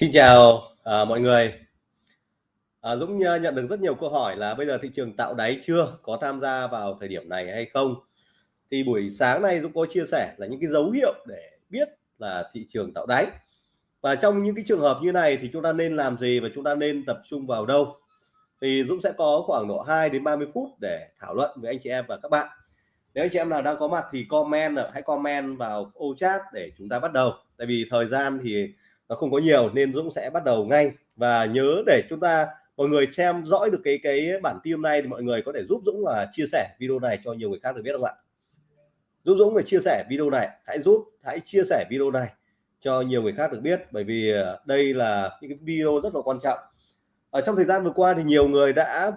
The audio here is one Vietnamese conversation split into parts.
Xin chào, à, mọi người. À, Dũng ờ, nhận được rất nhiều câu hỏi là bây giờ thị trường tạo đáy chưa? Có tham gia vào thời điểm này hay không? Thì buổi sáng nay Dũng có chia sẻ là những cái dấu hiệu để biết là thị trường tạo đáy. Và trong những cái trường hợp như này thì chúng ta nên làm gì và chúng ta nên tập trung vào đâu? Thì Dũng sẽ có khoảng độ 2 đến 30 phút để thảo luận với anh chị em và các bạn. Nếu anh chị em nào đang có mặt thì comment hãy comment vào ô chat để chúng ta bắt đầu. Tại vì thời gian thì nó không có nhiều nên Dũng sẽ bắt đầu ngay. Và nhớ để chúng ta, mọi người xem dõi được cái cái bản tin hôm nay thì mọi người có thể giúp Dũng là chia sẻ video này cho nhiều người khác được biết không ạ? Giúp Dũng phải chia sẻ video này. Hãy giúp, hãy chia sẻ video này cho nhiều người khác được biết. Bởi vì ờ, đây là những cái video rất là quan trọng. Ở trong thời gian vừa qua thì nhiều người đã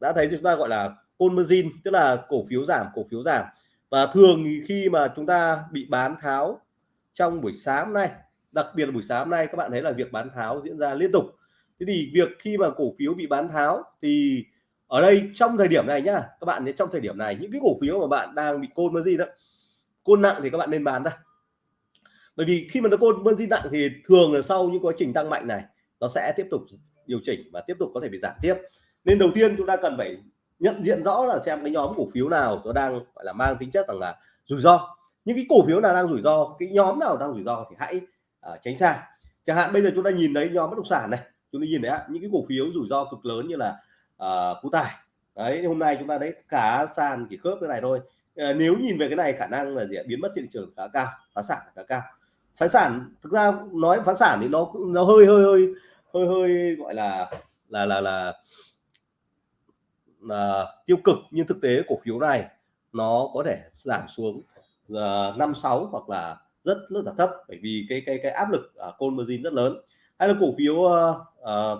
đã thấy chúng ta gọi là conversion tức là cổ phiếu giảm, cổ phiếu giảm. Và thường khi mà chúng ta bị bán tháo trong buổi sáng nay đặc biệt là buổi sáng hôm nay các bạn thấy là việc bán tháo diễn ra liên tục. Thế thì việc khi mà cổ phiếu bị bán tháo thì ở đây trong thời điểm này nhá, các bạn thấy trong thời điểm này những cái cổ phiếu mà bạn đang bị côn margin đó, côn nặng thì các bạn nên bán ra. Bởi vì khi mà nó côn margin nặng thì thường là sau những quá trình tăng mạnh này, nó sẽ tiếp tục điều chỉnh và tiếp tục có thể bị giảm tiếp. Nên đầu tiên chúng ta cần phải nhận diện rõ là xem cái nhóm cổ phiếu nào nó đang, gọi là, mang tính chất rằng là rủi ro. Những cái cổ phiếu nào đang rủi ro, cái nhóm nào đang rủi ro thì hãy à, tránh xa. Chẳng hạn bây giờ chúng ta nhìn thấy nhóm bất động sản này chúng ta nhìn thấy những cái cổ phiếu rủi ro cực lớn như là à, phú tài. Đấy hôm nay chúng ta đấy cả sàn chỉ khớp cái này thôi. À, nếu nhìn về cái này khả năng là gì biến mất trên thị trường khá cao phá sản khá cao. Phá sản thực ra nói phá sản thì nó nó hơi hơi hơi hơi hơi gọi là là là là, là tiêu cực. Nhưng thực tế cổ phiếu này nó có thể giảm xuống năm uh, sáu hoặc là rất rất là thấp bởi vì cái cái cái áp lực ở côn margin rất lớn. Hay là cổ phiếu uh, uh,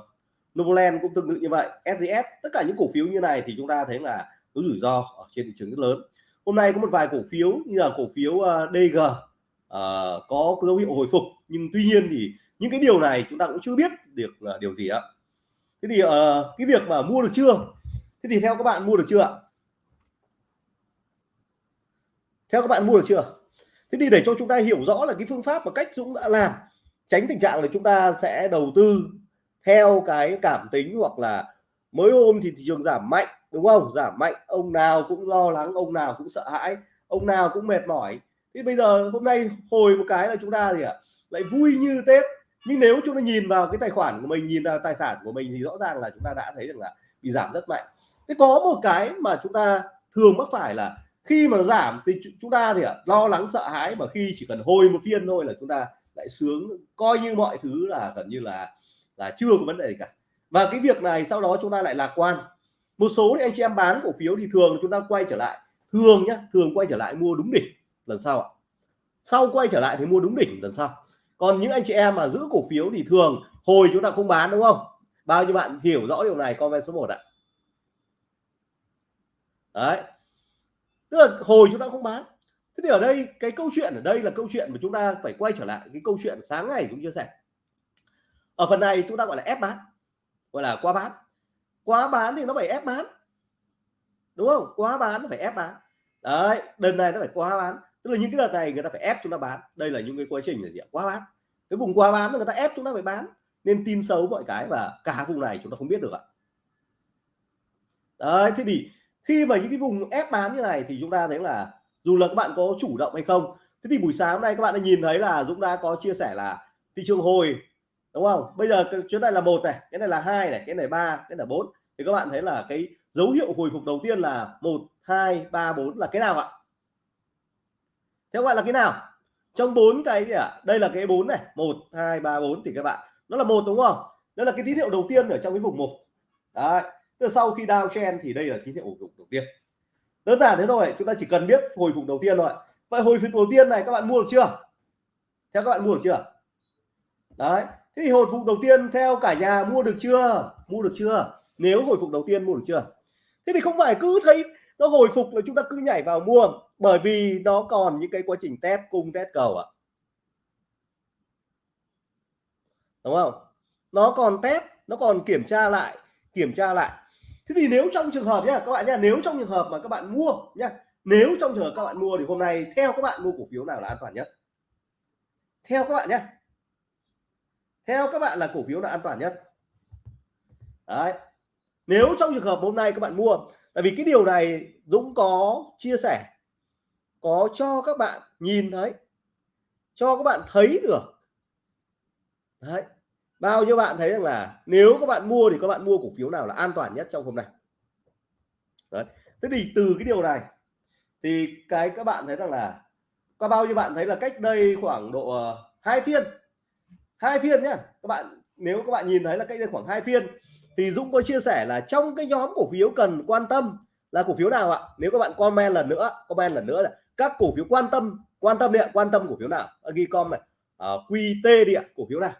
Novoland cũng tương tự như vậy SGS tất cả những cổ phiếu như này thì chúng ta thấy là có rủi ro ở trên thị trường rất lớn. Hôm nay có một vài cổ phiếu như là cổ phiếu ờ, uh, DG uh, có dấu hiệu hồi phục nhưng tuy nhiên thì những cái điều này chúng ta cũng chưa biết được là điều gì ạ. Thế thì uh, cái việc mà mua được chưa? Thế thì theo các bạn mua được chưa ạ? Theo các bạn mua được chưa? Thế thì để cho chúng ta hiểu rõ là cái phương pháp và cách Dũng đã làm, tránh tình trạng là chúng ta sẽ đầu tư theo cái cảm tính hoặc là mới hôm thì thị trường giảm mạnh, đúng không? Giảm mạnh, ông nào cũng lo lắng, ông nào cũng sợ hãi, ông nào cũng mệt mỏi. Thì bây giờ hôm nay hồi một cái là chúng ta thì lại vui như tết. Nhưng nếu chúng ta nhìn vào cái tài khoản của mình, nhìn vào tài sản của mình thì rõ ràng là chúng ta đã thấy rằng là bị giảm rất mạnh. Thế có một cái mà chúng ta thường mắc phải là khi mà giảm thì chúng ta thì lo lắng, sợ hãi mà khi chỉ cần hồi một phiên thôi là chúng ta lại sướng, coi như mọi thứ là gần như là là chưa có vấn đề gì cả. Và cái việc này sau đó chúng ta lại lạc quan. Một số thì anh chị em bán cổ phiếu thì thường chúng ta quay trở lại. Thường nhá, thường quay trở lại mua đúng đỉnh lần sau ạ. Sau quay trở lại thì mua đúng đỉnh lần sau. Còn những anh chị em mà giữ cổ phiếu thì thường hồi chúng ta không bán, đúng không? Bao nhiêu bạn hiểu rõ điều này, comment số 1 ạ. Đấy tức là hồi chúng ta không bán. Thế thì ở đây, cái câu chuyện ở đây là câu chuyện mà chúng ta phải quay trở lại cái câu chuyện sáng ngày cũng chia sẻ. Ở phần này chúng ta gọi là ép bán, gọi là quá bán. Quá bán thì nó phải ép bán, đúng không? Quá bán nó phải ép bán. Đấy, đợt này nó phải quá bán. Tức là những cái đợt này người ta phải ép chúng ta bán. Đây là những cái quá trình là gì quá bán. Cái vùng quá bán người ta ép chúng ta phải bán. Nên tin xấu mọi cái và cả vùng này chúng ta không biết được ạ. Đấy, thế thì khi mà những cái vùng ép bán như này thì chúng ta thấy là dù là các bạn có chủ động hay không, thế thì buổi sáng hôm nay các bạn đã nhìn thấy là Dũng đã có chia sẻ là thị trường hồi, đúng không? Bây giờ cái này là một này, cái này là hai này, cái này ba, cái này bốn. Thì các bạn thấy là cái dấu hiệu hồi phục đầu tiên là một, hai, ba, bốn là cái nào ạ? Các bạn là cái nào? Trong bốn cái gì ạ? Đây là cái bốn này, một, hai, ba, bốn thì các bạn, nó là một đúng không? Đó là cái tín hiệu đầu tiên ở trong cái vùng một. Đấy sau khi downtrend thì đây là tín hiệu hồi phục đầu tiên. Đơn giản thế thôi, chúng ta chỉ cần biết hồi phục đầu tiên thôi vậy hồi phục đầu tiên này các bạn mua được chưa? Theo các bạn mua được chưa? Đấy, thế thì hồi phục đầu tiên theo cả nhà mua được chưa? Mua được chưa? Nếu hồi phục đầu tiên mua được chưa? Thế thì không phải cứ thấy nó hồi phục là chúng ta cứ nhảy vào mua, bởi vì nó còn những cái quá trình test, cung test cầu ạ. Đúng không? Nó còn test, nó còn kiểm tra lại, kiểm tra lại thế thì nếu trong trường hợp nhá, các bạn nhá, nếu trong trường hợp mà các bạn mua nhá, nếu trong trường hợp các bạn mua thì hôm nay theo các bạn mua cổ phiếu nào là an toàn nhất? Theo các bạn nhé theo các bạn là cổ phiếu là an toàn nhất. Đấy. Nếu trong trường hợp hôm nay các bạn mua, tại vì cái điều này Dũng có chia sẻ, có cho các bạn nhìn thấy, cho các bạn thấy được. Đấy bao nhiêu bạn thấy rằng là nếu các bạn mua thì các bạn mua cổ phiếu nào là an toàn nhất trong hôm nay? Đấy thế thì từ cái điều này thì cái các bạn thấy rằng là có bao nhiêu bạn thấy là cách đây khoảng độ uh, hai phiên hai phiên nhá các bạn nếu các bạn nhìn thấy là cách đây khoảng hai phiên thì Dũng có chia sẻ là trong cái nhóm cổ phiếu cần quan tâm là cổ phiếu nào ạ? Nếu các bạn comment lần nữa comment lần nữa là các cổ phiếu quan tâm quan tâm điện quan tâm cổ phiếu nào? Ghi com này. Ờ, uh, QT điện cổ phiếu nào?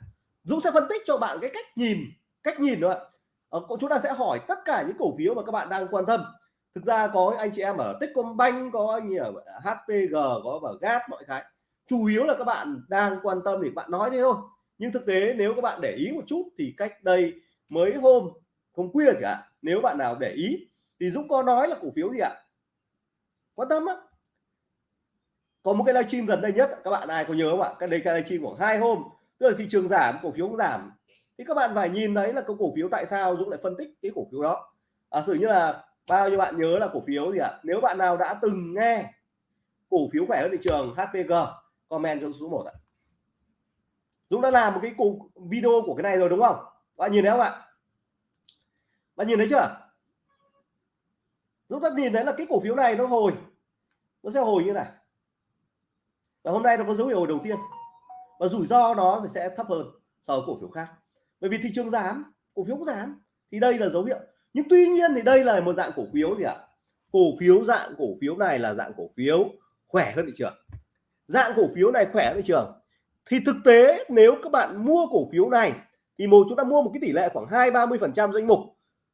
Dũng sẽ phân tích cho bạn cái cách nhìn cách nhìn nữa uh, ờ, chúng ta sẽ hỏi tất cả những cổ phiếu mà các bạn đang quan tâm. Thực ra có anh chị em ở Techcombank có anh ở HPG có ở GAT mọi cái. Chủ yếu là các bạn đang quan tâm thì bạn nói thế thôi. Nhưng thực tế nếu các bạn để ý một chút thì cách đây mới hôm hôm khuya cả nếu bạn nào để ý thì Dũng có nói là cổ phiếu gì ạ? Quan tâm á có một cái livestream gần đây nhất các bạn ai có nhớ không ạ? Cái đây cái livestream khoảng hai hôm tức là thị trường giảm cổ phiếu cũng giảm. Thì các bạn phải nhìn thấy là cái cổ phiếu tại sao Dũng lại phân tích cái cổ phiếu đó. À, sử như là bao nhiêu bạn nhớ là cổ phiếu gì ạ? Nếu bạn nào đã từng nghe cổ phiếu khỏe hơn thị trường HPG comment cho số 1 ạ. Dũng đã làm một cái video của cái này rồi đúng không? Bạn nhìn thấy không ạ? Bạn nhìn thấy chưa? Dũng đã nhìn thấy là cái cổ phiếu này nó hồi. Nó sẽ hồi như này. Và hôm nay nó có dấu hiệu hồi đầu tiên và rủi ro đó thì sẽ thấp hơn so với cổ phiếu khác. Bởi vì thị trường giảm, cổ phiếu cũng giảm, thì đây là dấu hiệu. Nhưng tuy nhiên thì đây là một dạng cổ phiếu gì ạ? Cổ phiếu dạng cổ phiếu này là dạng cổ phiếu khỏe hơn thị trường. Dạng cổ phiếu này khỏe hơn thị trường. Thì thực tế nếu các bạn mua cổ phiếu này, thì một chúng ta mua một cái tỷ lệ khoảng hai ba mươi phần trăm danh mục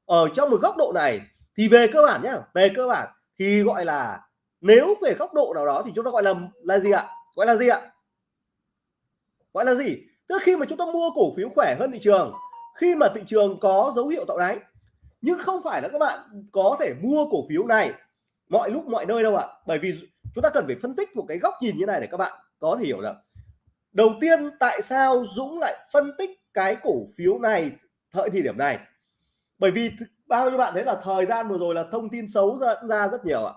ở trong một góc độ này, thì về cơ bản nhá, về cơ bản thì gọi là nếu về góc độ nào đó thì chúng ta gọi là là gì ạ? Gọi là gì ạ? Gọi là gì? Tức khi mà chúng ta mua cổ phiếu khỏe hơn thị trường, khi mà thị trường có dấu hiệu tạo đáy. Nhưng không phải là các bạn có thể mua cổ phiếu này mọi lúc mọi nơi đâu ạ. Bởi vì chúng ta cần phải phân tích một cái góc nhìn như này để các bạn có thể hiểu được. Đầu tiên, tại sao Dũng lại phân tích cái cổ phiếu này thời thời điểm này? Bởi vì bao nhiêu bạn thấy là thời gian vừa rồi là thông tin xấu dẫn ra rất nhiều ạ.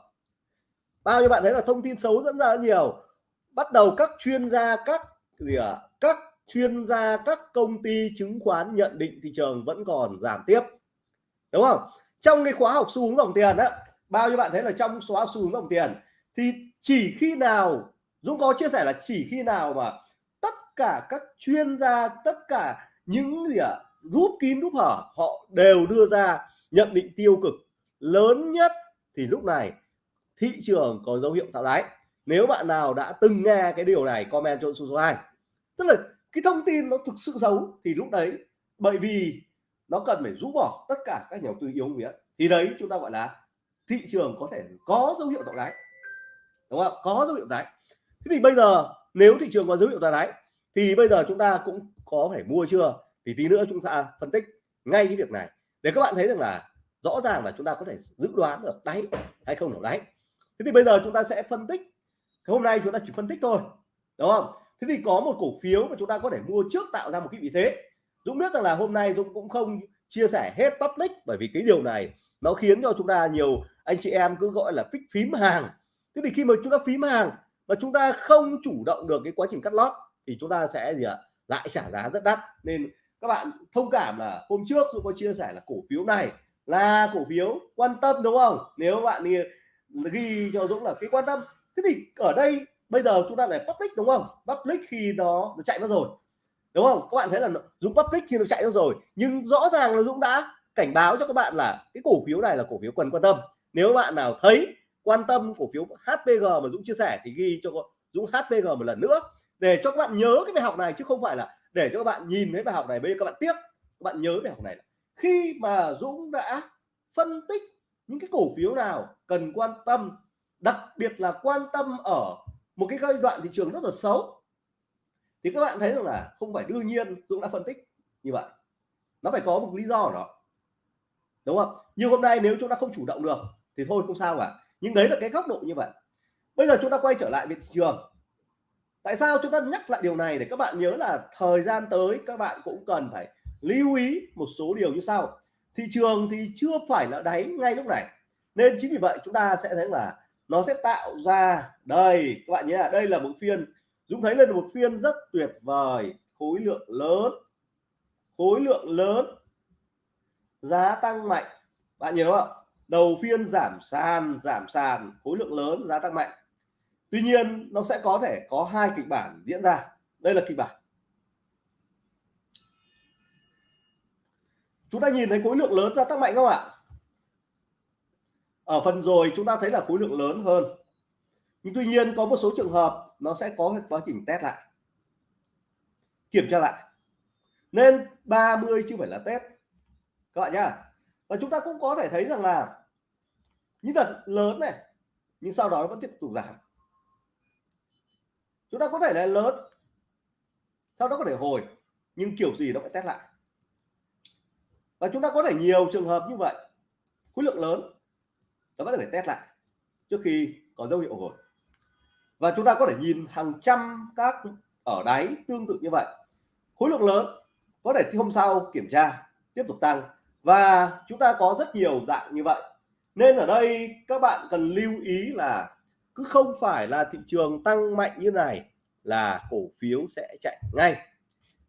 Bao nhiêu bạn thấy là thông tin xấu dẫn ra rất nhiều. Bắt đầu các chuyên gia, các gì à, các chuyên gia các công ty chứng khoán nhận định thị trường vẫn còn giảm tiếp. Đúng không? Trong cái khóa học xu hướng dòng tiền á bao nhiêu bạn thấy là trong khóa học xu hướng dòng tiền thì chỉ khi nào Dũng có chia sẻ là chỉ khi nào mà tất cả các chuyên gia tất cả những gì ạ à, rút kín rút hở họ đều đưa ra nhận định tiêu cực lớn nhất thì lúc này thị trường có dấu hiệu tạo đáy. Nếu bạn nào đã từng nghe cái điều này comment cho số số 2 tức là cái thông tin nó thực sự xấu thì lúc đấy, bởi vì nó cần phải rũ bỏ tất cả các nhà đầu tư yếu miếng thì đấy chúng ta gọi là thị trường có thể có dấu hiệu tạo đáy. Đúng không có dấu hiệu đáy. Thế thì bây giờ nếu thị trường có dấu hiệu tạo đáy, thì bây giờ chúng ta cũng có thể mua chưa? Thì tí nữa chúng ta phân tích ngay cái việc này. Để các bạn thấy rằng là rõ ràng là chúng ta có thể dự đoán được đáy hay không được đáy. Thế thì bây giờ chúng ta sẽ phân tích. Hôm nay chúng ta chỉ phân tích thôi. Đúng không? Thế thì có một cổ phiếu mà chúng ta có thể mua trước tạo ra một cái vị thế. Dũng biết rằng là hôm nay Dũng cũng không chia sẻ hết public bởi vì cái điều này nó khiến cho chúng ta nhiều anh chị em cứ gọi là phích phím hàng. Thế thì khi mà chúng ta phím hàng mà chúng ta không chủ động được cái quá trình cắt lót thì chúng ta sẽ gì ạ? Lại trả giá rất đắt. Nên các bạn thông cảm là hôm trước tôi có chia sẻ là cổ phiếu này là cổ phiếu quan tâm đúng không? Nếu bạn ghi, ghi cho Dũng là cái quan tâm. Thế thì ở đây bây giờ chúng ta lại public đúng không? Public khi nó, nó chạy mất rồi. Đúng không? Các bạn thấy là Dũng public khi nó chạy mất rồi. Nhưng rõ ràng là Dũng đã cảnh báo cho các bạn là cái cổ phiếu này là cổ phiếu cần quan tâm. Nếu bạn nào thấy quan tâm cổ phiếu HPG mà Dũng chia sẻ thì ghi cho Dũng HPG một lần nữa. Để cho các bạn nhớ cái bài học này chứ không phải là để cho các bạn nhìn thấy bài học này bây giờ các bạn tiếc. Các bạn nhớ bài học này khi mà Dũng đã phân tích những cái cổ phiếu nào cần quan tâm đặc biệt là quan tâm ở một cái giai đoạn thị trường rất là xấu. Thì các bạn thấy rằng là không phải đương nhiên Dũng đã phân tích như vậy. Nó phải có một lý do đó. Đúng không? Nhưng hôm nay nếu chúng ta không chủ động được thì thôi, không sao cả. Nhưng đấy là cái góc độ như vậy. Bây giờ chúng ta quay trở lại về thị trường. Tại sao chúng ta nhắc lại điều này để các bạn nhớ là thời gian tới các bạn cũng cần phải lưu ý một số điều như sau. Thị trường thì chưa phải là đáy ngay lúc này. Nên chính vì vậy chúng ta sẽ thấy là nó sẽ tạo ra, đây, các bạn nhé đây là một phiên. Dũng thấy lên một phiên rất tuyệt vời. Khối lượng lớn. Khối lượng lớn. Giá tăng mạnh. Bạn nhìn đúng không đầu phiên giảm sàn giảm sàn. Khối lượng lớn, giá tăng mạnh. Tuy nhiên, nó sẽ có thể có hai kịch bản diễn ra. Đây là kịch bản. Chúng ta nhìn thấy khối lượng lớn gia tăng mạnh không ạ? Ở phần rồi chúng ta thấy là khối lượng lớn hơn. Nhưng tuy nhiên có một số trường hợp nó sẽ có quá trình test lại, kiểm tra lại. Nên 30 chứ phải là test. Các bạn nhá. Và chúng ta cũng có thể thấy rằng là những đợt lớn này, nhưng sau đó nó vẫn tiếp tục giảm. Chúng ta có thể là lớn, sau đó có thể hồi, nhưng kiểu gì nó phải test lại. Và chúng ta có thể nhiều trường hợp như vậy. Khối lượng lớn nó vẫn phải test lại trước khi có dấu hiệu hồi. Và chúng ta có thể nhìn hàng trăm các ở đáy tương tự như vậy. Khối lượng lớn có thể hôm sau kiểm tra tiếp tục tăng. Và chúng ta có rất nhiều dạng như vậy. Nên ở đây các bạn cần lưu ý là cứ không phải là thị trường tăng mạnh như này là cổ phiếu sẽ chạy ngay.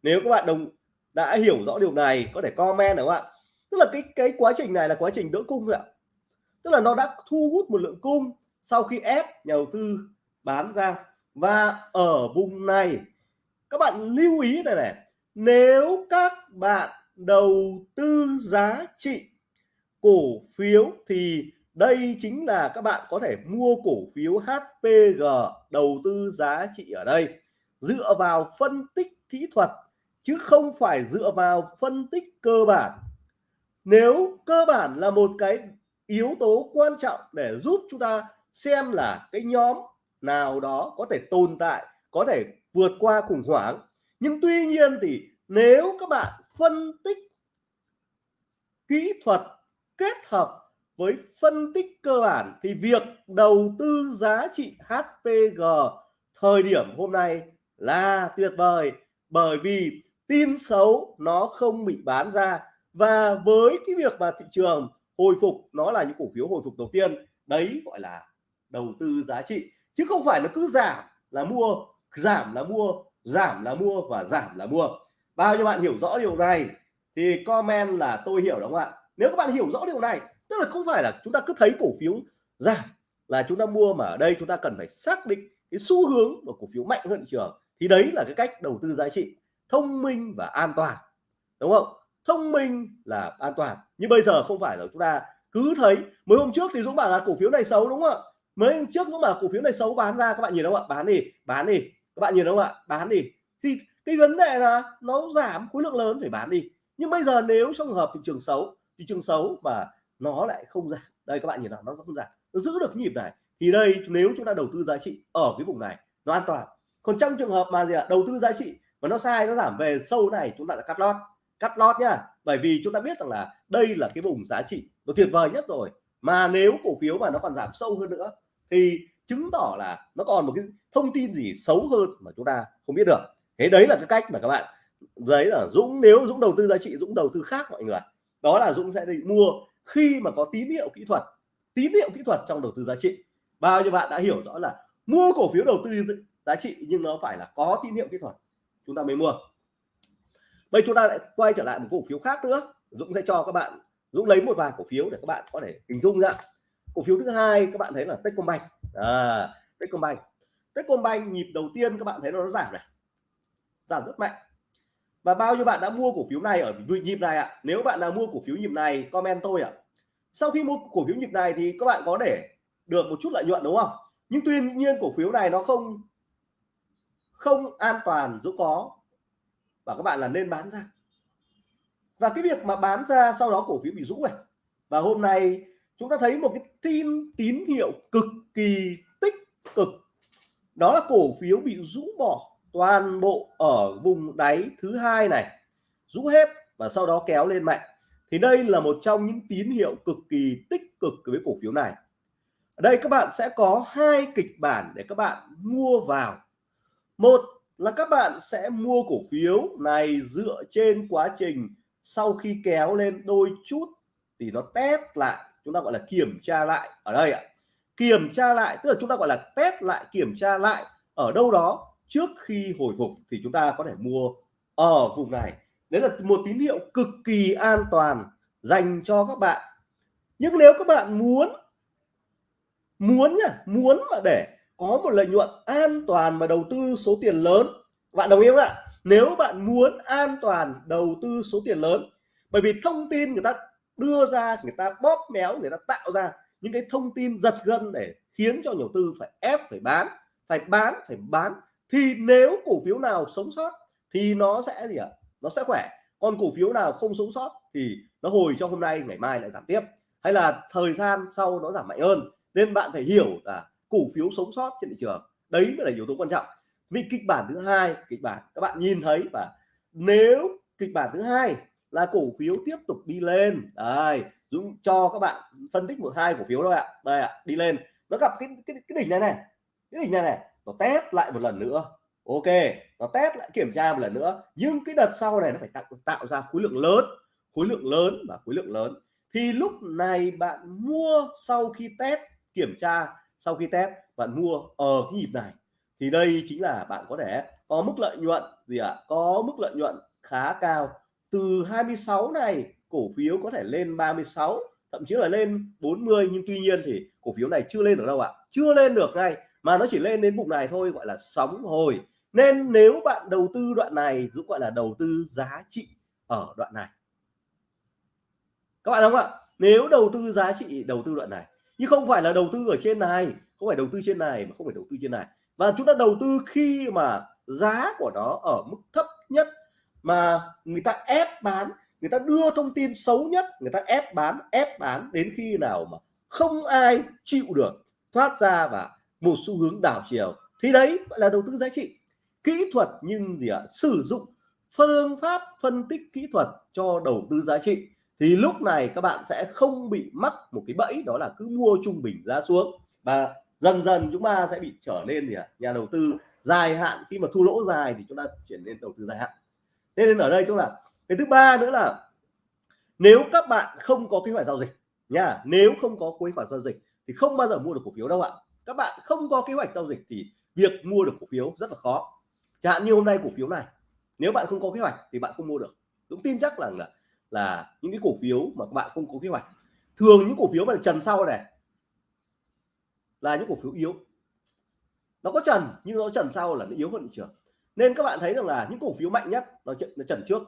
Nếu các bạn đồng, đã hiểu rõ điều này, có thể comment được không ạ? Tức là cái cái quá trình này là quá trình đỡ cung rồi ạ tức là nó đã thu hút một lượng cung sau khi ép nhà đầu tư bán ra. Và ở vùng này, các bạn lưu ý này này, nếu các bạn đầu tư giá trị cổ phiếu thì đây chính là các bạn có thể mua cổ phiếu HPG đầu tư giá trị ở đây. Dựa vào phân tích kỹ thuật, chứ không phải dựa vào phân tích cơ bản. Nếu cơ bản là một cái yếu tố quan trọng để giúp chúng ta xem là cái nhóm nào đó có thể tồn tại, có thể vượt qua khủng hoảng. Nhưng tuy nhiên thì nếu các bạn phân tích kỹ thuật kết hợp với phân tích cơ bản thì việc đầu tư giá trị HPG thời điểm hôm nay là tuyệt vời, bởi vì tin xấu nó không bị bán ra. Và với cái việc mà thị trường hồi phục, nó là những cổ phiếu hồi phục đầu tiên. Đấy gọi là đầu tư giá trị. Chứ không phải nó cứ giảm là mua, giảm là mua, giảm là mua và giảm là mua. Bao nhiêu bạn hiểu rõ điều này thì comment là tôi hiểu đúng không ạ? Nếu các bạn hiểu rõ điều này, tức là không phải là chúng ta cứ thấy cổ phiếu giảm là chúng ta mua mà ở đây chúng ta cần phải xác định cái xu hướng của cổ phiếu mạnh hơn thị trường, thì đấy là cái cách đầu tư giá trị thông minh và an toàn. Đúng không? Thông minh là an toàn. Nhưng bây giờ không phải là chúng ta cứ thấy mới hôm trước thì Dũng bảo là cổ phiếu này xấu đúng không ạ? Mới hôm trước Dũng bảo cổ phiếu này xấu, bán ra, các bạn nhìn không ạ? Bán đi bán đi. Các bạn nhìn không ạ? Bán đi. Thì cái vấn đề là nó giảm khối lượng lớn, phải bán đi. Nhưng bây giờ nếu trong hợp thị trường xấu, thị trường xấu và nó lại không giảm. Đây, các bạn nhìn nào, nó không giảm. Nó giữ được nhịp này. Thì đây, nếu chúng ta đầu tư giá trị ở cái vùng này, nó an toàn. Còn trong trường hợp mà gì ạ? Đầu tư giá trị mà nó sai, nó giảm về sâu này, chúng ta đã cắt lót cắt lót nhá. Bởi vì chúng ta biết rằng là đây là cái vùng giá trị nó tuyệt vời nhất rồi. Mà nếu cổ phiếu mà nó còn giảm sâu hơn nữa thì chứng tỏ là nó còn một cái thông tin gì xấu hơn mà chúng ta không biết được. Thế đấy là cái cách mà các bạn đấy là Dũng, nếu Dũng đầu tư giá trị, Dũng đầu tư khác mọi người đó là Dũng sẽ đi mua khi mà có tín hiệu kỹ thuật, tín hiệu kỹ thuật trong đầu tư giá trị. Bao nhiêu bạn đã hiểu rõ là mua cổ phiếu đầu tư giá trị nhưng nó phải là có tín hiệu kỹ thuật, chúng ta mới mua bây chúng ta lại quay trở lại một cổ phiếu khác nữa. Dũng sẽ cho các bạn Dũng lấy một vài cổ phiếu để các bạn có thể hình dung ra. Cổ phiếu thứ hai các bạn thấy là Techcombank. À, Techcombank. Techcombank nhịp đầu tiên các bạn thấy nó giảm này. Giảm rất mạnh. Và bao nhiêu bạn đã mua cổ phiếu này ở nhịp này ạ? À? nếu bạn nào mua cổ phiếu nhịp này comment tôi ạ. À? sau khi mua cổ phiếu nhịp này thì các bạn có để được một chút lợi nhuận đúng không? Nhưng tuy nhiên cổ phiếu này nó không không an toàn dũng có và các bạn là nên bán ra. Và cái việc mà bán ra sau đó cổ phiếu bị rũ này. Và hôm nay chúng ta thấy một cái tin, tín hiệu cực kỳ tích cực. Đó là cổ phiếu bị rũ bỏ toàn bộ ở vùng đáy thứ hai này. Rũ hết và sau đó kéo lên mạnh. Thì đây là một trong những tín hiệu cực kỳ tích cực với cổ phiếu này. Ở đây các bạn sẽ có hai kịch bản để các bạn mua vào. Một là các bạn sẽ mua cổ phiếu này dựa trên quá trình sau khi kéo lên đôi chút thì nó test lại. Chúng ta gọi là kiểm tra lại. Ở đây ạ. Kiểm tra lại, tức là chúng ta gọi là test lại, kiểm tra lại ở đâu đó trước khi hồi phục thì chúng ta có thể mua ở vùng này. Đấy là một tín hiệu cực kỳ an toàn dành cho các bạn. Nhưng nếu các bạn muốn muốn nhá, muốn mà để có một lợi nhuận an toàn và đầu tư số tiền lớn. Bạn đồng ý không ạ? Nếu bạn muốn an toàn đầu tư số tiền lớn, bởi vì thông tin người ta đưa ra, người ta bóp méo, người ta tạo ra những cái thông tin giật gân để khiến cho nhà đầu tư phải ép, phải bán phải bán phải bán, thì nếu cổ phiếu nào sống sót thì nó sẽ gì ạ? Nó sẽ khỏe. Còn cổ phiếu nào không sống sót thì nó hồi cho hôm nay, ngày mai lại giảm tiếp. Hay là thời gian sau nó giảm mạnh hơn. Nên bạn phải hiểu là cổ phiếu sống sót trên thị trường. Đấy mới là yếu tố quan trọng. Vì kịch bản thứ hai kịch bản các bạn nhìn thấy và nếu kịch bản thứ hai là cổ phiếu tiếp tục đi lên đây Dũng cho các bạn phân tích một hai cổ phiếu thôi ạ. Đây ạ đi lên. Nó gặp cái cái, cái đỉnh này này cái đỉnh này này nó test lại một lần nữa. Ok nó test lại kiểm tra một lần nữa. Nhưng cái đợt sau này nó phải tạo, tạo ra khối lượng lớn khối lượng lớn và khối lượng lớn. Thì lúc này bạn mua sau khi test kiểm tra sau khi test bạn mua ở cái nhịp này, thì đây chính là bạn có thể có mức lợi nhuận, gì ạ? À? có mức lợi nhuận khá cao. Từ 26 này, cổ phiếu có thể lên 36 thậm chí là lên 40 nhưng tuy nhiên thì cổ phiếu này chưa lên được đâu ạ. Chưa lên được ngay, mà nó chỉ lên đến vùng này thôi, gọi là sóng hồi. Nên nếu bạn đầu tư đoạn này cũng gọi là đầu tư giá trị ở đoạn này. Các bạn không ạ? Nếu đầu tư giá trị, đầu tư đoạn này nhưng không phải là đầu tư ở trên này, không phải đầu tư trên này mà không phải đầu tư trên này. Và chúng ta đầu tư khi mà giá của nó ở mức thấp nhất mà người ta ép bán, người ta đưa thông tin xấu nhất, người ta ép bán ép bán đến khi nào mà không ai chịu được, thoát ra và một xu hướng đảo chiều, thì đấy gọi là đầu tư giá trị. Kỹ thuật nhưng gì ạ? Sử dụng phương pháp phân tích kỹ thuật cho đầu tư giá trị thì lúc này các bạn sẽ không bị mắc một cái bẫy, đó là cứ mua trung bình giá xuống. Và dần dần chúng ta sẽ bị trở nên gì ạ? Nhà đầu tư dài hạn, khi mà thu lỗ dài thì chúng ta chuyển lên đầu tư dài hạn. Nên ở đây chúng là, cái thứ ba nữa là nếu các bạn không có kế hoạch giao dịch nha, nếu không có kế hoạch giao dịch thì không bao giờ mua được cổ phiếu đâu ạ. Các bạn không có kế hoạch giao dịch thì việc mua được cổ phiếu rất là khó. Chẳng hạn như hôm nay cổ phiếu này, nếu bạn không có kế hoạch thì bạn không mua được. Cũng tin chắc rằng là là những cái cổ phiếu mà các bạn không có kế hoạch. Thường những cổ phiếu mà trần sau này là những cổ phiếu yếu. Nó có trần nhưng nó trần sau là nó yếu hơn thị trường. Nên các bạn thấy rằng là những cổ phiếu mạnh nhất nó, nó trần trước.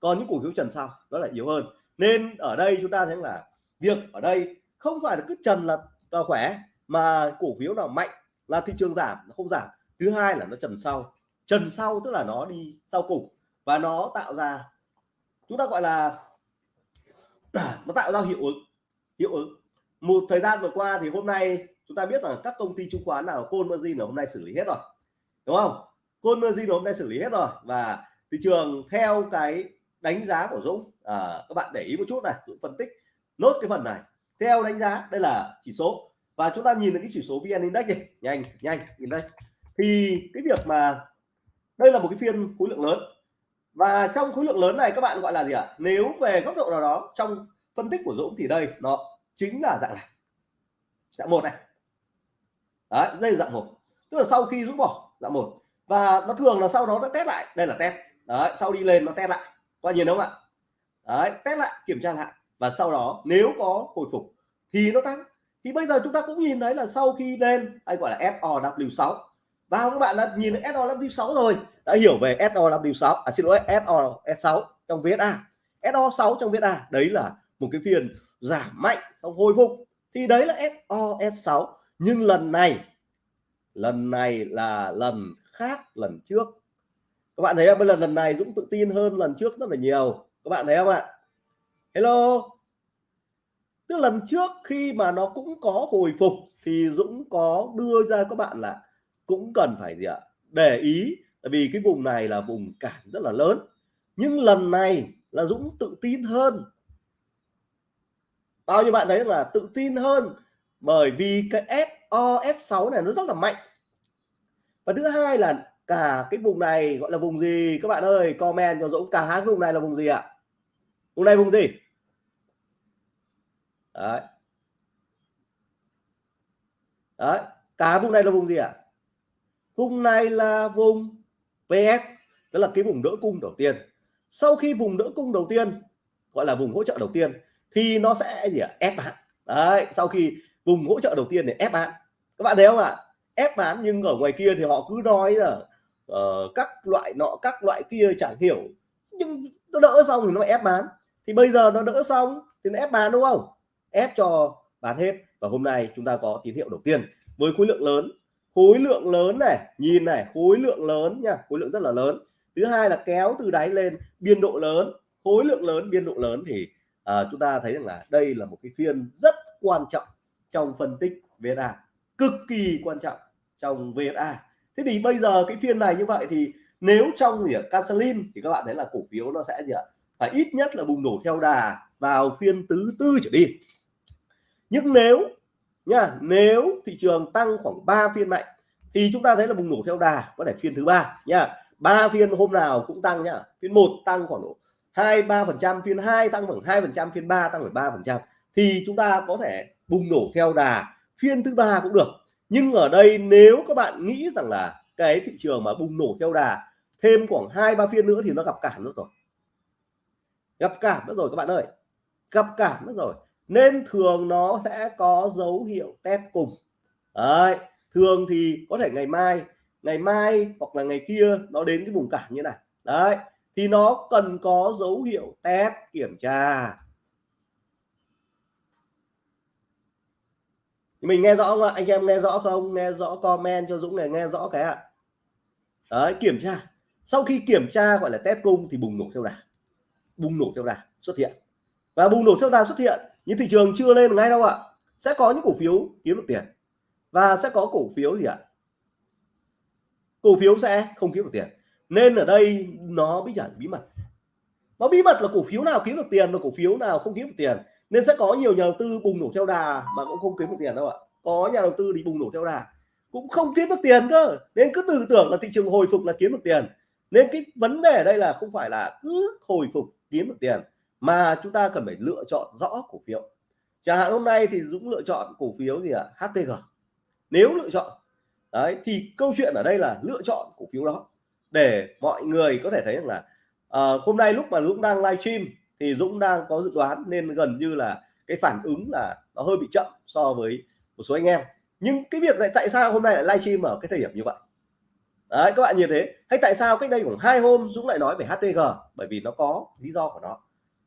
Còn những cổ phiếu trần sau đó là yếu hơn. Nên ở đây chúng ta thấy là việc ở đây không phải là cứ trần là, là khỏe mà cổ phiếu nào mạnh là thị trường giảm nó không giảm. Thứ hai là nó trần sau. Trần sau tức là nó đi sau cùng và nó tạo ra chúng ta gọi là nó tạo ra hiệu ứng hiệu ứng. Một thời gian vừa qua thì hôm nay chúng ta biết là các công ty chứng khoán nào côn margin là hôm nay xử lý hết rồi đúng không? Côn margin hôm nay xử lý hết rồi. Và thị trường theo cái đánh giá của Dũng à, các bạn để ý một chút này Dũng phân tích nốt cái phần này. Theo đánh giá đây là chỉ số. Và chúng ta nhìn được cái chỉ số VN Index này nhanh nhanh nhìn đây thì cái việc mà đây là một cái phiên khối lượng lớn và trong khối lượng lớn này các bạn gọi là gì ạ? Nếu về góc độ nào đó trong phân tích của Dũng thì đây, nó chính là dạng này. Dạng một này. Đấy, đây là dạng một. Tức là sau khi Dũng bỏ, dạng một. Và nó thường là sau đó nó test lại. Đây là test. Đấy, sau đi lên nó test lại. Qua nhìn đúng không ạ? Đấy, test lại, kiểm tra lại. Và sau đó nếu có hồi phục thì nó tăng. Thì bây giờ chúng ta cũng nhìn thấy là sau khi lên anh gọi là FOW6 và các bạn đã nhìn SO SOW6 rồi. Đã hiểu về SOW6 à xin lỗi SO6 trong VSA SO6 trong VSA đấy là một cái phiên giảm mạnh sau hồi phục. Thì đấy là SOS6 nhưng lần này lần này là lần khác lần trước. Các bạn thấy không? Bây giờ lần này Dũng tự tin hơn lần trước rất là nhiều. Các bạn thấy không ạ? Hello. Tức lần trước khi mà nó cũng có hồi phục thì Dũng có đưa ra các bạn là cũng cần phải gì ạ? Để ý, tại vì cái vùng này là vùng cản rất là lớn. Nhưng lần này là Dũng tự tin hơn. Bao nhiêu bạn thấy là tự tin hơn? Bởi vì cái SOS6 này nó rất là mạnh. Và thứ hai là cả cái vùng này gọi là vùng gì? Các bạn ơi, comment cho Dũng, cả hai vùng này là vùng gì ạ? Vùng này vùng gì? Đấy. Đấy, cả vùng này là vùng gì ạ? Cung này là vùng PS tức là cái vùng đỡ cung đầu tiên. Sau khi vùng đỡ cung đầu tiên gọi là vùng hỗ trợ đầu tiên thì nó sẽ gì ạ? Ép bán. Đấy sau khi vùng hỗ trợ đầu tiên để ép bán. Các bạn thấy không ạ? Ép bán nhưng ở ngoài kia thì họ cứ nói là uh, các loại nọ các loại kia chẳng hiểu. Nhưng nó đỡ xong thì nó ép bán. Thì bây giờ nó đỡ xong thì nó ép bán đúng không? Ép cho bán hết. Và hôm nay chúng ta có tín hiệu đầu tiên. Với khối lượng lớn khối lượng lớn này nhìn này khối lượng lớn nha khối lượng rất là lớn. Thứ hai là kéo từ đáy lên biên độ lớn. Khối lượng lớn biên độ lớn thì à, chúng ta thấy rằng là đây là một cái phiên rất quan trọng trong phân tích VSA cực kỳ quan trọng trong VSA thế thì bây giờ cái phiên này như vậy thì nếu trong gì Cancelin thì các bạn thấy là cổ phiếu nó sẽ gì ạ? Phải ít nhất là bùng nổ theo đà vào phiên thứ tư trở đi. Nhưng nếu nha nếu thị trường tăng khoảng 3 phiên mạnh, thì chúng ta thấy là bùng nổ theo đà, có thể phiên thứ ba nha ba phiên hôm nào cũng tăng, nhá. Phiên một tăng khoảng độ hai ba phần trăm, phiên 2 tăng khoảng hai phần trăm, phiên 3 tăng khoảng ba phần trăm. Thì chúng ta có thể bùng nổ theo đà, phiên thứ ba cũng được. Nhưng ở đây nếu các bạn nghĩ rằng là cái thị trường mà bùng nổ theo đà, thêm khoảng hai ba phiên nữa thì nó gặp cản nữa rồi. Gặp cản nữa rồi các bạn ơi. Gặp cản nữa rồi nên thường nó sẽ có dấu hiệu test cùng. Đấy, thường thì có thể ngày mai ngày mai hoặc là ngày kia nó đến cái vùng cản như này. Đấy, thì nó cần có dấu hiệu test kiểm tra. Mình nghe rõ không ạ? Anh em nghe rõ không? Nghe rõ comment cho Dũng này, nghe rõ cái ạ. Đấy, kiểm tra. Sau khi kiểm tra gọi là test cung thì bùng nổ theo đà. Bùng nổ theo đà xuất hiện. Và bùng nổ theo đà xuất hiện nhưng thị trường chưa lên ngay đâu ạ. Sẽ có những cổ phiếu kiếm được tiền. Và sẽ có cổ phiếu gì ạ? Cổ phiếu sẽ không kiếm được tiền. Nên ở đây nó bí ẩn bí mật. Nó bí mật là cổ phiếu nào kiếm được tiền và cổ phiếu nào không kiếm được tiền. Nên sẽ có nhiều nhà đầu tư bùng nổ theo đà mà cũng không kiếm được tiền đâu ạ. Có nhà đầu tư đi bùng nổ theo đà, cũng không kiếm được tiền cơ. Nên cứ tưởng tưởng là thị trường hồi phục là kiếm được tiền. Nên cái vấn đề ở đây là không phải là cứ hồi phục kiếm được tiền mà chúng ta cần phải lựa chọn rõ cổ phiếu. Chẳng hạn hôm nay thì Dũng lựa chọn cổ phiếu gì ạ? À? HTG nếu lựa chọn đấy thì câu chuyện ở đây là lựa chọn cổ phiếu đó để mọi người có thể thấy rằng là à, hôm nay lúc mà Dũng đang livestream thì Dũng đang có dự đoán nên gần như là cái phản ứng là nó hơi bị chậm so với một số anh em. Nhưng cái việc này tại sao hôm nay lại livestream ở cái thời điểm như vậy? Đấy các bạn nhìn thế hay tại sao cách đây khoảng hai hôm Dũng lại nói về HTG bởi vì nó có lý do của nó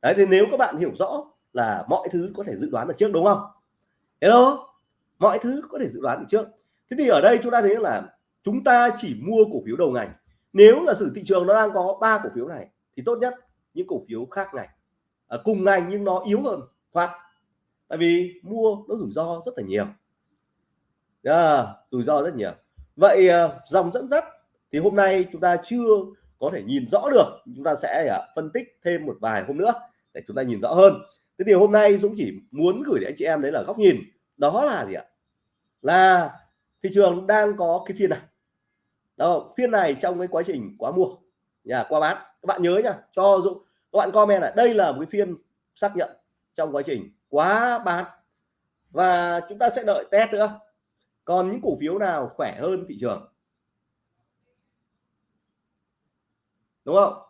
đấy thì nếu các bạn hiểu rõ là mọi thứ có thể dự đoán được trước đúng không? Hello? Mọi thứ có thể dự đoán được trước. Thế thì ở đây chúng ta thấy là chúng ta chỉ mua cổ phiếu đầu ngành. Nếu là sự thị trường nó đang có ba cổ phiếu này thì tốt nhất những cổ phiếu khác ngành. À, cùng ngành nhưng nó yếu hơn thoát tại vì mua nó rủi ro rất là nhiều. À, rủi ro rất nhiều. Vậy à, dòng dẫn dắt thì hôm nay chúng ta chưa có thể nhìn rõ được. Chúng ta sẽ à, phân tích thêm một vài hôm nữa để chúng ta nhìn rõ hơn. Thế thì hôm nay Dũng chỉ muốn gửi đến anh chị em đấy là góc nhìn. Đó là gì ạ? Là thị trường đang có cái phiên này. Đó, phiên này trong cái quá trình quá mua. Nhà qua bán. Các bạn nhớ nha cho Dũng, các bạn comment là đây là một cái phiên xác nhận trong quá trình quá bán. Và chúng ta sẽ đợi test nữa. Còn những cổ phiếu nào khỏe hơn thị trường? Đúng không?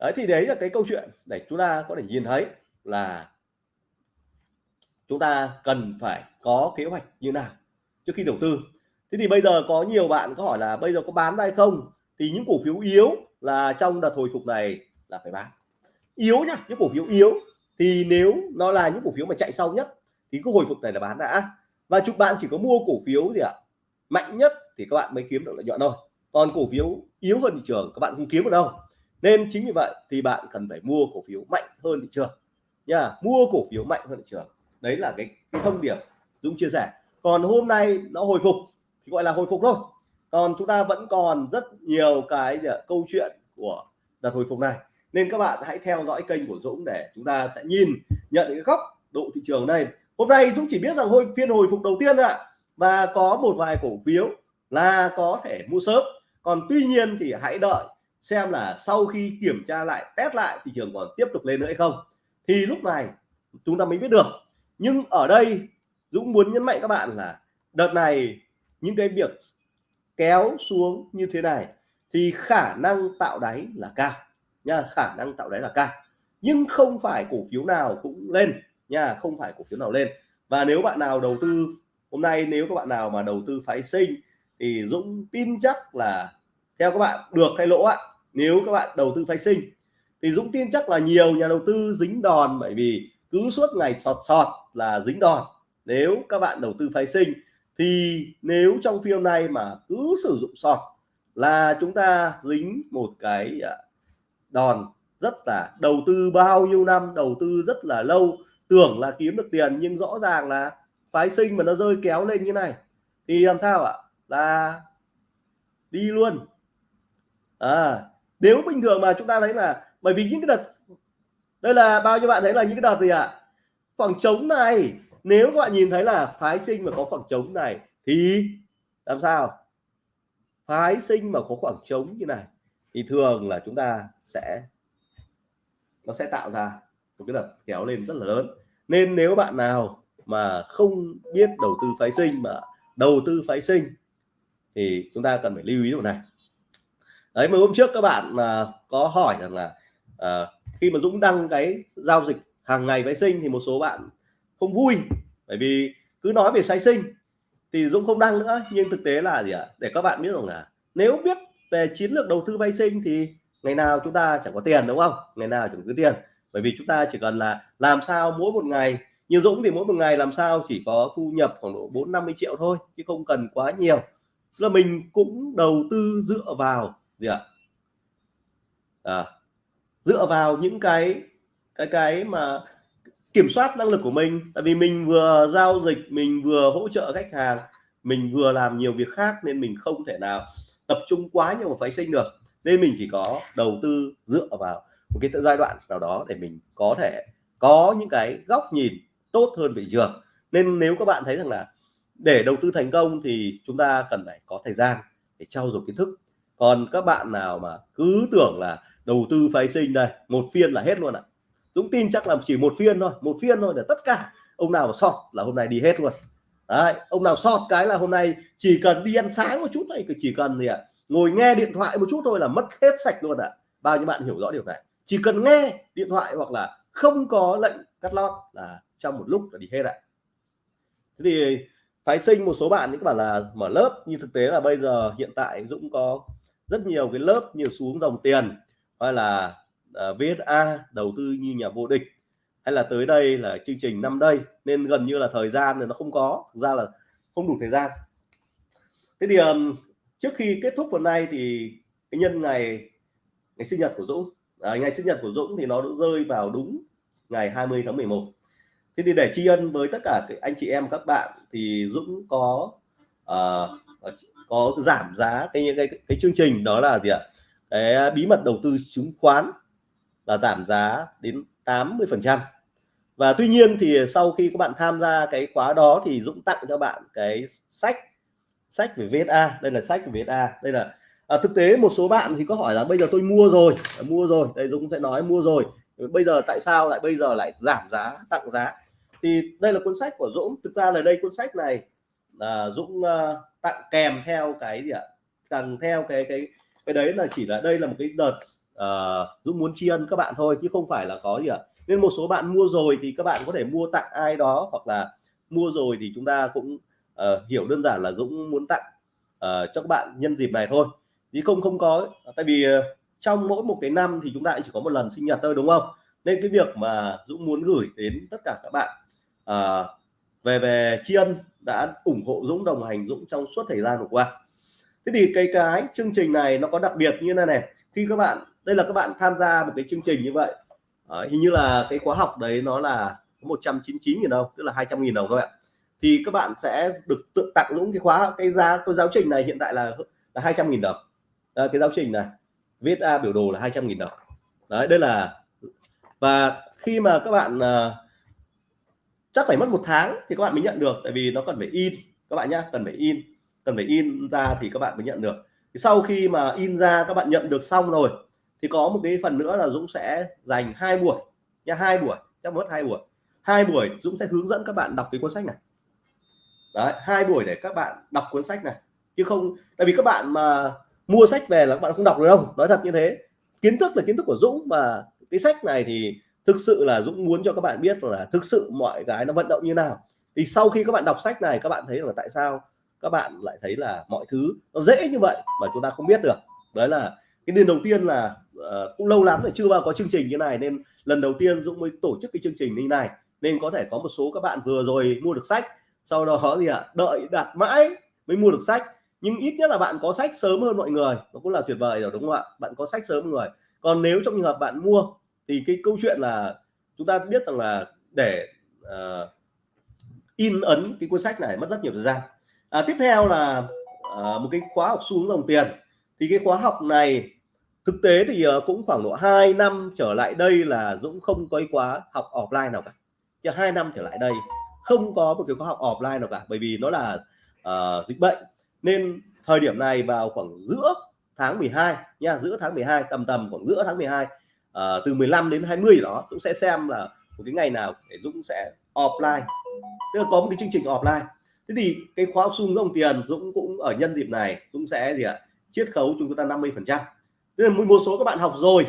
Đấy, thì đấy là cái câu chuyện để chúng ta có thể nhìn thấy là chúng ta cần phải có kế hoạch như nào trước khi đầu tư. Thế thì bây giờ có nhiều bạn có hỏi là bây giờ có bán ra hay không? Thì những cổ phiếu yếu là trong đợt hồi phục này là phải bán. Yếu nhá, những cổ phiếu yếu thì nếu nó là những cổ phiếu mà chạy sau nhất thì cái hồi phục này là bán đã. Và chục bạn chỉ có mua cổ phiếu gì ạ? Mạnh nhất thì các bạn mới kiếm được lợi nhuận thôi. Còn cổ phiếu yếu hơn thị trường, các bạn không kiếm được đâu nên chính vì vậy thì bạn cần phải mua cổ phiếu mạnh hơn thị trường nha mua cổ phiếu mạnh hơn thị trường. Đấy là cái, cái thông điệp Dũng chia sẻ. Còn hôm nay nó hồi phục thì gọi là hồi phục thôi. Còn chúng ta vẫn còn rất nhiều cái câu chuyện của đợt hồi phục này. Nên các bạn hãy theo dõi kênh của Dũng để chúng ta sẽ nhìn nhận cái góc độ thị trường này. Hôm nay Dũng chỉ biết rằng hồi phiên hồi phục đầu tiên ạ. Và có một vài cổ phiếu là có thể mua sớm. Còn tuy nhiên thì hãy đợi xem là sau khi kiểm tra lại, test lại thị trường còn tiếp tục lên nữa hay không. Thì lúc này, chúng ta mới biết được. Nhưng ở đây, Dũng muốn nhấn mạnh các bạn là đợt này những cái việc kéo xuống như thế này thì khả năng tạo đáy là cao, nha, khả năng tạo đáy là cao. Nhưng không phải cổ phiếu nào cũng lên, nha, không phải cổ phiếu nào lên. Và nếu bạn nào đầu tư, hôm nay nếu các bạn nào mà đầu tư phái sinh thì Dũng tin chắc là theo các bạn, được hay lỗ ạ? Nếu các bạn đầu tư phái sinh, thì Dũng tin chắc là nhiều nhà đầu tư dính đòn bởi vì cứ suốt ngày sọt sọt là dính đòn. Nếu các bạn đầu tư phái sinh, thì nếu trong phiên này mà cứ sử dụng sọt là chúng ta dính một cái à, đòn rất là đầu tư bao nhiêu năm, đầu tư rất là lâu, tưởng là kiếm được tiền nhưng rõ ràng là phái sinh mà nó rơi kéo lên như này, thì làm sao ạ? Là đi luôn à nếu bình thường mà chúng ta thấy là, bởi vì những cái đợt, đây là bao nhiêu bạn thấy là những cái đợt gì ạ? Khoảng trống này. Nếu các bạn nhìn thấy là phái sinh mà có khoảng trống này thì làm sao? Phái sinh mà có khoảng trống như này thì thường là chúng ta sẽ, nó sẽ tạo ra một cái đợt kéo lên rất là lớn. Nên nếu bạn nào mà không biết đầu tư phái sinh mà đầu tư phái sinh thì chúng ta cần phải lưu ý điều này đấy mà hôm trước các bạn mà có hỏi rằng là à, khi mà Dũng đăng cái giao dịch hàng ngày vệ sinh thì một số bạn không vui bởi vì cứ nói về phái sinh thì Dũng không đăng nữa. Nhưng thực tế là gì ạ? Để các bạn biết rằng là nếu biết về chiến lược đầu tư vay sinh thì ngày nào chúng ta chẳng có tiền đúng không? Ngày nào chẳng có tiền. Bởi vì chúng ta chỉ cần là làm sao mỗi một ngày như Dũng thì mỗi một ngày làm sao chỉ có thu nhập khoảng độ 4 50 triệu thôi chứ không cần quá nhiều. Là mình cũng đầu tư dựa vào gì ạ? À, dựa vào những cái cái cái mà kiểm soát năng lực của mình tại vì mình vừa giao dịch mình vừa hỗ trợ khách hàng mình vừa làm nhiều việc khác nên mình không thể nào tập trung quá nhiều vào phái sinh được. Nên mình chỉ có đầu tư dựa vào một cái giai đoạn nào đó để mình có thể có những cái góc nhìn tốt hơn về trường. Nên nếu các bạn thấy rằng là để đầu tư thành công thì chúng ta cần phải có thời gian để trau dồi kiến thức còn các bạn nào mà cứ tưởng là đầu tư phái sinh đây một phiên là hết luôn ạ. Dũng tin chắc là chỉ một phiên thôi một phiên thôi để tất cả. Ông nào mà sọt là hôm nay đi hết luôn. Đấy, ông nào sọt cái là hôm nay chỉ cần đi ăn sáng một chút thôi chỉ cần gì ạ ngồi nghe điện thoại một chút thôi là mất hết sạch luôn ạ. Bao nhiêu bạn hiểu rõ điều này? Chỉ cần nghe điện thoại hoặc là không có lệnh cắt lót là trong một lúc là đi hết ạ. Thế thì phái sinh một số bạn những bạn là mở lớp như thực tế là bây giờ hiện tại Dũng có rất nhiều cái lớp như xuống dòng tiền hay là à, uh, VSA đầu tư như nhà vô địch hay là tới đây là chương trình năm đây. Nên gần như là thời gian thì nó không có thực ra là không đủ thời gian. Thế thì um, trước khi kết thúc phần này thì cái nhân ngày ngày sinh nhật của Dũng à, ngày sinh nhật của Dũng thì nó rơi vào đúng ngày 20 tháng 11 thế thì để tri ân với tất cả anh chị em các bạn thì Dũng có uh, có giảm giá. Cái, cái cái chương trình đó là gì ạ? Cái à, bí mật đầu tư chứng khoán là giảm giá đến 80 phần trăm. Và tuy nhiên thì sau khi các bạn tham gia cái khóa đó thì Dũng tặng cho bạn cái sách sách về VSA đây là sách về VSA đây là à, thực tế một số bạn thì có hỏi là bây giờ tôi mua rồi mua rồi. Đây Dũng sẽ nói mua rồi. Bây giờ tại sao lại bây giờ lại giảm giá tặng giá? Thì đây là cuốn sách của Dũng. Thực ra là đây cuốn sách này là Dũng uh, tặng kèm theo cái gì ạ? Tặng theo cái cái cái đấy là chỉ là đây là một cái đợt uh, Dũng muốn tri ân các bạn thôi chứ không phải là có gì ạ. Nên một số bạn mua rồi thì các bạn có thể mua tặng ai đó hoặc là mua rồi thì chúng ta cũng uh, hiểu đơn giản là Dũng muốn tặng uh, cho các bạn nhân dịp này thôi. Chứ không không có tại vì uh, trong mỗi một cái năm thì chúng ta chỉ có một lần sinh nhật thôi đúng không? Nên cái việc mà Dũng muốn gửi đến tất cả các bạn uh, về về tri ân đã ủng hộ Dũng đồng hành Dũng trong suốt thời gian vừa qua. Thế thì cái cái chương trình này nó có đặc biệt như này này. Khi các bạn đây là các bạn tham gia một cái chương trình như vậy. À, hình như là cái khóa học đấy nó là 199 000 đồng tức là 200 000 đồng thôi ạ. Thì các bạn sẽ được tự tặng những cái khóa cái giá cái giáo trình này hiện tại là là 200 000 đồng. À, cái giáo trình này viết ra biểu đồ là 200 000 đồng. Đấy đây là và khi mà các bạn uh, chắc phải mất một tháng thì các bạn mới nhận được, tại vì nó cần phải in. Các bạn nhé cần phải in. Cần phải in ra thì các bạn mới nhận được. Sau khi mà in ra, các bạn nhận được xong rồi, thì có một cái phần nữa là Dũng sẽ dành hai buổi nha hai buổi, chắc mất hai buổi. Hai buổi Dũng sẽ hướng dẫn các bạn đọc cái cuốn sách này. Đấy, hai buổi để các bạn đọc cuốn sách này. Chứ không, tại vì các bạn mà mua sách về là các bạn không đọc được đâu. Nói thật như thế. Kiến thức là kiến thức của Dũng và cái sách này thì thực sự là Dũng muốn cho các bạn biết là thực sự mọi cái nó vận động như nào. Thì sau khi các bạn đọc sách này các bạn thấy là tại sao các bạn lại thấy là mọi thứ nó dễ như vậy mà chúng ta không biết được. Đấy là cái điều đầu tiên là uh, cũng lâu lắm rồi chưa bao có chương trình như này nên lần đầu tiên Dũng mới tổ chức cái chương trình như này. Nên có thể có một số các bạn vừa rồi mua được sách sau đó gì ạ à, đợi đặt mãi mới mua được sách. Nhưng ít nhất là bạn có sách sớm hơn mọi người. Nó cũng là tuyệt vời rồi đúng không ạ? Bạn có sách sớm hơn người. Còn nếu trong trường hợp bạn mua thì cái câu chuyện là chúng ta biết rằng là để uh, in ấn cái cuốn sách này mất rất nhiều thời gian. À, tiếp theo là uh, một cái khóa học xuống dòng tiền. Thì cái khóa học này thực tế thì uh, cũng khoảng độ 2 năm trở lại đây là Dũng không có khóa học offline nào cả. Chứ hai năm trở lại đây không có một cái khóa học offline nào cả bởi vì nó là uh, dịch bệnh. Nên thời điểm này vào khoảng giữa tháng 12 nha giữa tháng 12 tầm tầm khoảng giữa tháng 12 uh, từ 15 đến 20 đó Dũng sẽ xem là một cái ngày nào để Dũng sẽ offline. Tức là có một cái chương trình offline. Thế thì cái khóa học xung dòng tiền Dũng cũng ở nhân dịp này Dũng sẽ gì ạ? Chiết khấu chúng ta 50 phần trăm. Tức là một số các bạn học rồi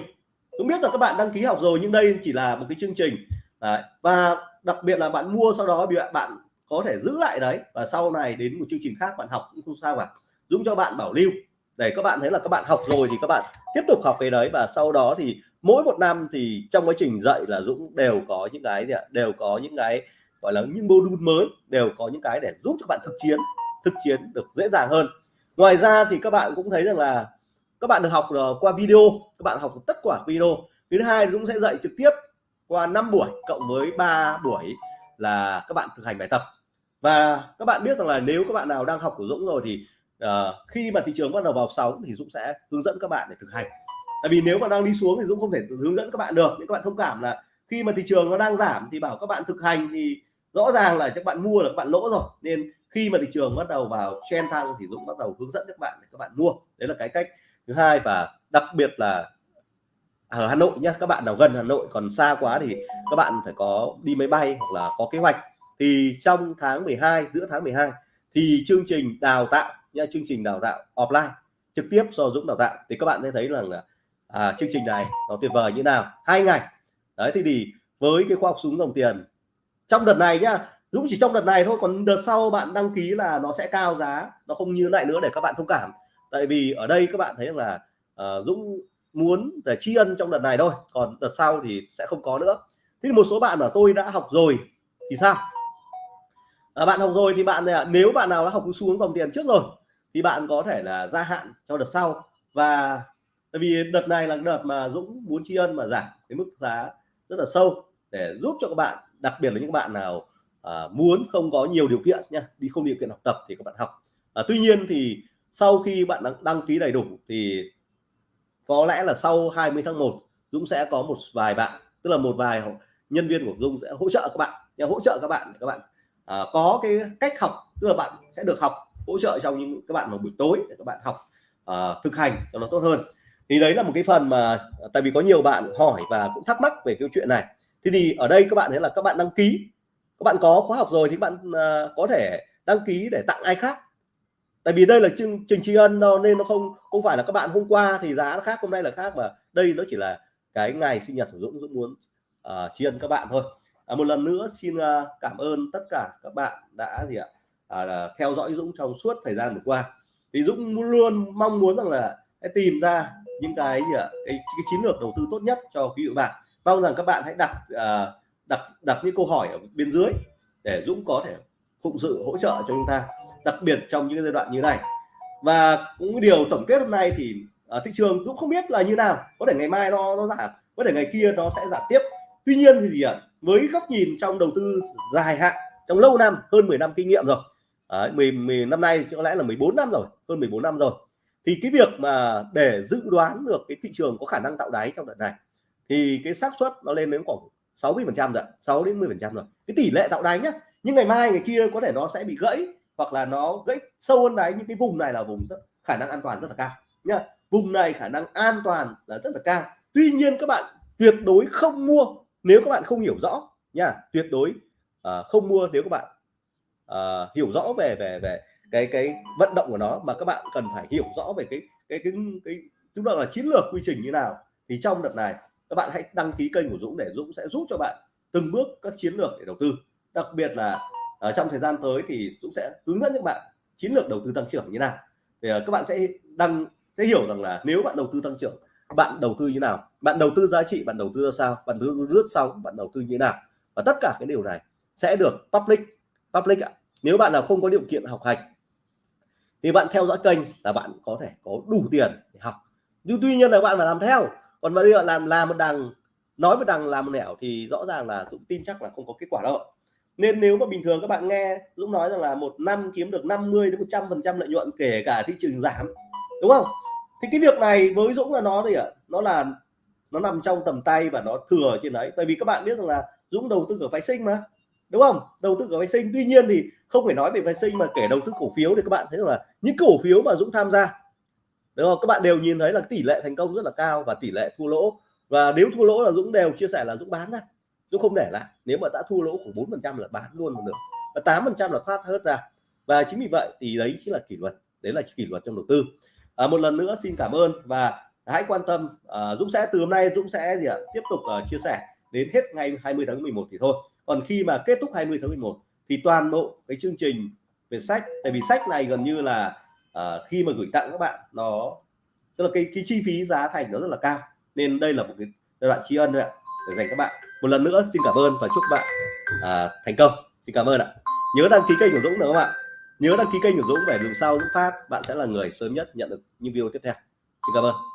Dũng biết là các bạn đăng ký học rồi nhưng đây chỉ là một cái chương trình. Đấy. và đặc biệt là bạn mua sau đó bạn có thể giữ lại đấy và sau này đến một chương trình khác bạn học cũng không sao cả. Dũng cho bạn bảo lưu để các bạn thấy là các bạn học rồi thì các bạn tiếp tục học cái đấy và sau đó thì mỗi một năm thì trong quá trình dạy là Dũng đều có những cái gì ạ đều có những cái gọi là những module mới đều có những cái để giúp cho bạn thực chiến thực chiến được dễ dàng hơn ngoài ra thì các bạn cũng thấy rằng là các bạn được học qua video các bạn học tất cả video thứ hai Dũng sẽ dạy trực tiếp qua 5 buổi cộng với 3 buổi là các bạn thực hành bài tập và các bạn biết rằng là nếu các bạn nào đang học của Dũng rồi thì uh, khi mà thị trường bắt đầu vào sóng thì Dũng sẽ hướng dẫn các bạn để thực hành tại vì nếu mà đang đi xuống thì Dũng không thể hướng dẫn các bạn được nhưng các bạn thông cảm là khi mà thị trường nó đang giảm thì bảo các bạn thực hành thì rõ ràng là các bạn mua là các bạn lỗ rồi nên khi mà thị trường bắt đầu vào trend tăng thì Dũng bắt đầu hướng dẫn các bạn để các bạn mua đấy là cái cách thứ hai và đặc biệt là ở Hà Nội nhé các bạn nào gần Hà Nội còn xa quá thì các bạn phải có đi máy bay hoặc là có kế hoạch thì trong tháng 12 giữa tháng 12 thì chương trình đào tạo nha chương trình đào tạo offline trực tiếp do Dũng đào tạo. Thì các bạn sẽ thấy rằng là à, chương trình này nó tuyệt vời như nào? Hai ngày đấy thì, thì với cái khoa học súng dòng tiền trong đợt này nhá Dũng chỉ trong đợt này thôi còn đợt sau bạn đăng ký là nó sẽ cao giá nó không như lại nữa để các bạn thông cảm. Tại vì ở đây các bạn thấy rằng là uh, Dũng muốn để tri ân trong đợt này thôi còn đợt sau thì sẽ không có nữa. Thế thì một số bạn mà tôi đã học rồi thì sao? À, bạn học rồi thì bạn à, nếu bạn nào đã học xuống dòng tiền trước rồi thì bạn có thể là gia hạn cho đợt sau. Và tại vì đợt này là đợt mà Dũng muốn tri ân mà giảm cái mức giá rất là sâu để giúp cho các bạn đặc biệt là những bạn nào à, muốn không có nhiều điều kiện nha đi không điều kiện học tập thì các bạn học. À, tuy nhiên thì sau khi bạn đăng, đăng ký đầy đủ thì có lẽ là sau 20 tháng 1 Dũng sẽ có một vài bạn tức là một vài nhân viên của Dung sẽ hỗ trợ các bạn. Nha hỗ trợ các bạn các bạn à, có cái cách học tức là bạn sẽ được học hỗ trợ trong những các bạn vào buổi tối để các bạn học uh, thực hành cho nó tốt hơn. Thì đấy là một cái phần mà ờ, tại vì có nhiều bạn hỏi và cũng thắc mắc về câu chuyện này. Thì thì ở đây các bạn thấy là các bạn đăng ký các bạn có khóa học rồi thì các bạn uh, có thể đăng ký để tặng ai khác. Tại vì đây là chương trình tri ân nên nó không không phải là các bạn hôm qua thì giá nó khác hôm nay là khác mà đây nó chỉ là cái ngày sinh nhật của Dũng Dũng muốn uh, tri ân các bạn thôi. À, một lần nữa xin uh, cảm ơn tất cả các bạn đã gì ạ? À, là theo dõi Dũng trong suốt thời gian vừa qua. Thì Dũng luôn mong muốn rằng là hãy tìm ra những cái gì ạ? Cái, cái chiến lược đầu tư tốt nhất cho quý vị bạn. Mong rằng các bạn hãy đặt à, đặt đặt những câu hỏi ở bên dưới để Dũng có thể phụng sự hỗ trợ cho chúng ta đặc biệt trong những giai đoạn như này. Và cũng điều tổng kết hôm nay thì ở thị trường Dũng không biết là như nào. Có thể ngày mai nó nó giảm có thể ngày kia nó sẽ giảm tiếp. Tuy nhiên thì gì ạ? Với góc nhìn trong đầu tư dài hạn trong lâu năm hơn 10 năm kinh nghiệm rồi Đấy, 10, 10 năm nay có lẽ là 14 năm rồi hơn 14 năm rồi. Thì cái việc mà để dự đoán được cái thị trường có khả năng tạo đáy trong đợt này thì cái xác suất nó lên đến khoảng 60 phần trăm rồi 6 đến 10 phần trăm rồi. Cái tỷ lệ tạo đáy nhá nhưng ngày mai ngày kia có thể nó sẽ bị gãy hoặc là nó gãy sâu hơn đáy những cái vùng này là vùng rất khả năng an toàn rất là cao nhá. Vùng này khả năng an toàn là rất là cao. Tuy nhiên các bạn tuyệt đối không mua nếu các bạn không hiểu rõ nha tuyệt đối uh, không mua nếu các bạn uh, hiểu rõ về về về cái cái vận động của nó. Mà các bạn cần phải hiểu rõ về cái cái cái cái chúng ta là chiến lược quy trình như nào. Thì trong đợt này các bạn hãy đăng ký kênh của Dũng để Dũng sẽ giúp cho bạn từng bước các chiến lược để đầu tư. Đặc biệt là ở trong thời gian tới thì Dũng sẽ hướng dẫn các bạn chiến lược đầu tư tăng trưởng như nào. Thì uh, các bạn sẽ đăng sẽ hiểu rằng là nếu bạn đầu tư tăng trưởng bạn đầu tư như nào? Bạn đầu tư giá trị bạn đầu tư ra sao? Bạn đầu tư lướt sóng bạn đầu tư như nào? Và tất cả cái điều này sẽ được public public ạ nếu bạn nào không có điều kiện học hành, thì bạn theo dõi kênh là bạn có thể có đủ tiền để học. Nhưng tuy nhiên là bạn phải làm theo. Còn bây giờ làm làm một đằng, nói một đằng, làm một nẻo thì rõ ràng là Dũng tin chắc là không có kết quả đâu. Nên nếu mà bình thường các bạn nghe Dũng nói rằng là một năm kiếm được 50 đến 100 phần trăm lợi nhuận kể cả thị trường giảm, đúng không? Thì cái việc này với Dũng là nó gì ạ? Nó là, nó nằm trong tầm tay và nó thừa trên đấy. Tại vì các bạn biết rằng là Dũng đầu tư ở phái sinh mà đúng không? Đầu tư vào phái sinh. Tuy nhiên thì không phải nói về phái sinh mà kể đầu tư cổ phiếu thì các bạn thấy rằng là những cổ phiếu mà Dũng tham gia đúng không? Các bạn đều nhìn thấy là tỷ lệ thành công rất là cao và tỷ lệ thua lỗ. Và nếu thua lỗ là Dũng đều chia sẻ là Dũng bán ra. Dũng không để lại. Nếu mà đã thua lỗ khoảng bốn phần trăm là bán luôn một được và tám phần trăm là thoát hết ra. Và chính vì vậy thì đấy chính là kỷ luật. Đấy là kỷ luật trong đầu tư. À, một lần nữa xin cảm ơn và hãy quan tâm. À, Dũng sẽ từ hôm nay Dũng sẽ gì ạ? Tiếp tục uh, chia sẻ đến hết ngày 20 tháng 11 thì thôi còn khi mà kết thúc 20 tháng 11 thì toàn bộ cái chương trình về sách tại vì sách này gần như là uh, khi mà gửi tặng các bạn nó tức là cái, cái chi phí giá thành nó rất là cao. Nên đây là một cái giai đoạn tri ân thôi ạ để dành các bạn. Một lần nữa xin cảm ơn và chúc bạn uh, thành công. Xin cảm ơn ạ. Nhớ đăng ký kênh của Dũng nữa các bạn nhớ đăng ký kênh của Dũng để dù sau Dũng phát bạn sẽ là người sớm nhất nhận được những video tiếp theo. Xin cảm ơn.